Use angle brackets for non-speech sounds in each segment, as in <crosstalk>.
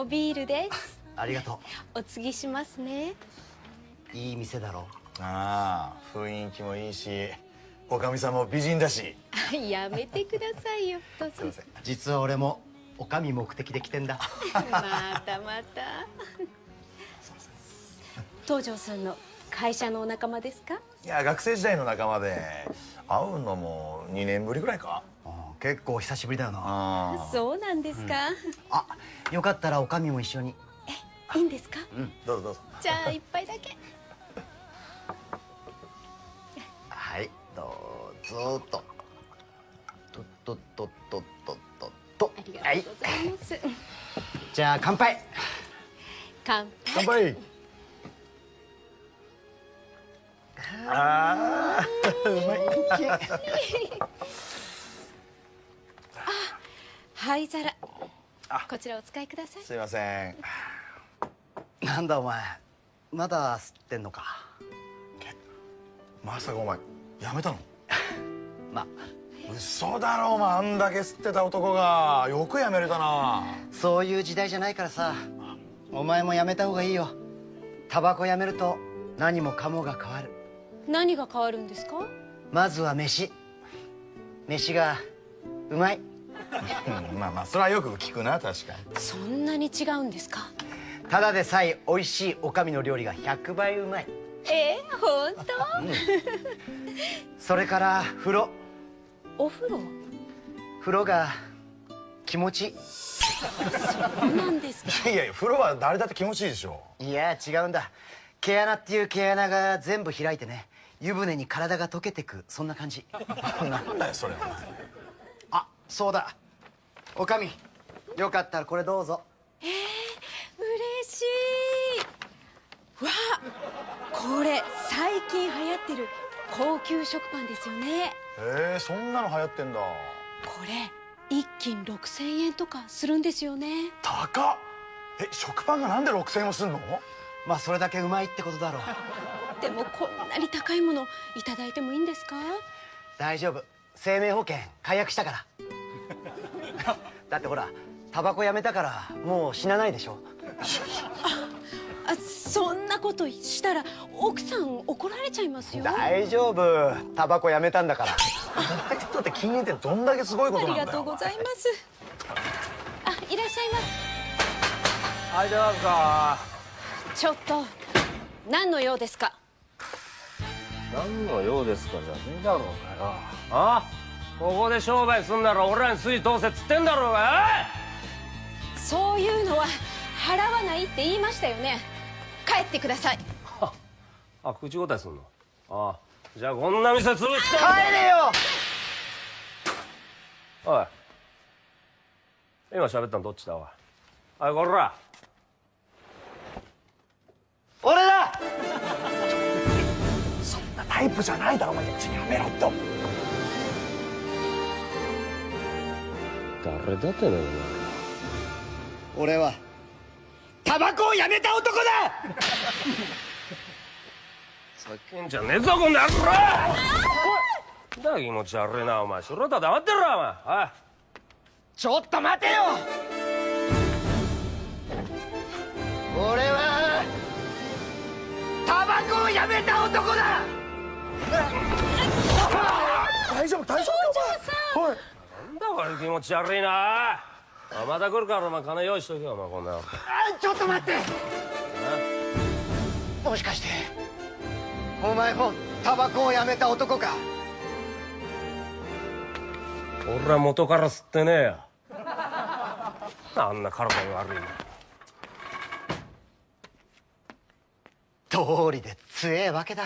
おビールです。ありがとお継ぎしますね。ういい店だろ。ああ雰囲気もいいしおかみさんも美人だし。<laughs> やめてくださいよ。どうぞ。実は俺もおかみ目的で来てんだ。またまた。東條さんの会社のお仲間ですか？いや学生時代の仲間で会うのも2年ぶりぐらいか結構久しぶりだよな。あそうなんですか、あよかったらおかみも一緒に。いいんですか？どうぞどうぞ。じゃあ一杯だけ。はいどうぞと。ととととととと。ありがとうございます、じゃあ乾杯。乾杯。乾杯。ああ <laughs> うまい <laughs> 灰皿。こちらお使いください。すいません。なんだお前。まだ吸ってんのか。まさかお前やめたの？<laughs> まあ。嘘だろお前。あんだけ吸ってた男が。よくやめれたな。そういう時代じゃないからさ。お前もやめた方がいいよ。タバコやめると何もかもが変わる。何が変わるんですか？まずは飯。飯がうまいうんまあまあそれはよく聞くな確かに。そんなに違うんですか？ただでさえ美味しいおかみの料理が100倍うまい。えー、本それから風呂。当お風呂？風呂が気持ちいそうなんですか？いやいや風呂は誰だって気持ちいいでしょ。いいや違うんだ。毛穴っていう毛穴が全部開いてね湯船に体が溶けてくそんな感じ。なんだよそれあそうだ。おかみよかったらこれどうぞ。嬉しい。わあこれ最近流行ってる高級食パンですよね。へえそんなの流行ってんだ。これ一斤6000円とかするんですよね。高っ。え食パンがなんで6000円もすんの？まあそれだけうまいってことだろう。<laughs> でもこんなに高いものいただいてもいいんですか？大丈夫。生命保険解約したからだってほらタバコやめたからもう死なないでしょ。あそんなことしたら奥さん怒られちゃいますよ。大丈夫。タバコやめたんだから。ダイエットって禁煙ってどんだけすごいことありなんだよがとうございます。あいらっしゃいまはいどうかすちょっと何の用ですか？何の用ですかじゃねえだろうがよ。あ？ここで商売すんなら俺らに筋通せっつってんだろうがそういうのは払わないって言いましたよね。帰ってください。お <laughs> いあ口答えすんの？あじゃあこんな店潰して。帰れよ！おい。今喋ったのどっちだおい？おいこら！俺だ！そんなタイプじゃないだろお前。やめろって誰だってね俺はタバコをやめた男だ! <laughs> 叫んじゃねえぞこんな野郎!だ気持ち悪いなお前。素人は黙ってろお前。おい。ちょっと待てよ!俺はタバコをやめた男だ!大丈夫大丈夫おいなんだこれ気持ち悪いな。また来るからお前金用意しとけよお前こんなちょっと待って。もしかしてお前もタバコをやめた男か？俺は元から吸ってねえよ。あんな体に悪いの通りで強えわけだ。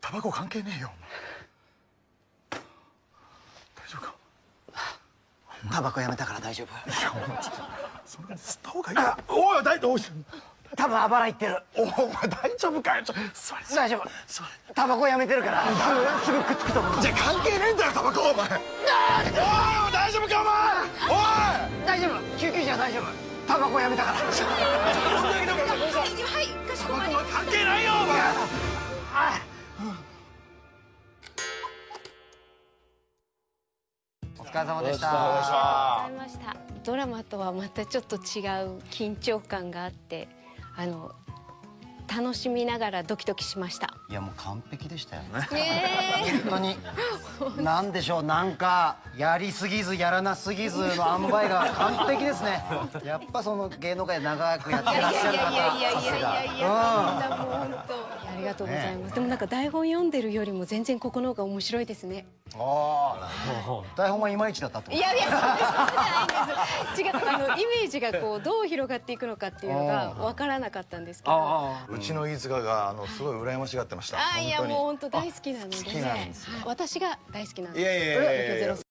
タバコ関係ねえよお前大丈夫かタバコやめたから大丈夫。それ吸った方がいいあおい大丈夫。多分あばらいってる。お前大丈夫かよれ大丈夫。タバコやめてるから。すぐくっつくと思うじゃあ関係ねえんだよタバコお前。おい大丈夫かお前。おい。大丈夫。救急車大丈夫。タバコやめたから <laughs> ドラマとはまたちょっと違う緊張感があってあの楽しみながらドキドキしました。いやもう完璧でしたよえ。本当に。なんでしょうなんかやりすぎずやらなすぎずの塩梅が完璧ですね。<laughs> やっぱその芸能界で長くやってらっしゃる方さすが。う本当ありがとうございます、でもなんか台本読んでるよりも全然ここの方が面白いですね。ああ台本はいまいちだったってこと？いやいやそんなことないんです。違うあのイメージがこうどう広がっていくのかっていうのが分からなかったんですけど。あうちの飯塚があのすごい羨ましがってました。あいやもう本当大好きなので好きなんですはい。私が大好きなんです。いやいやいやいやいや。ゼロ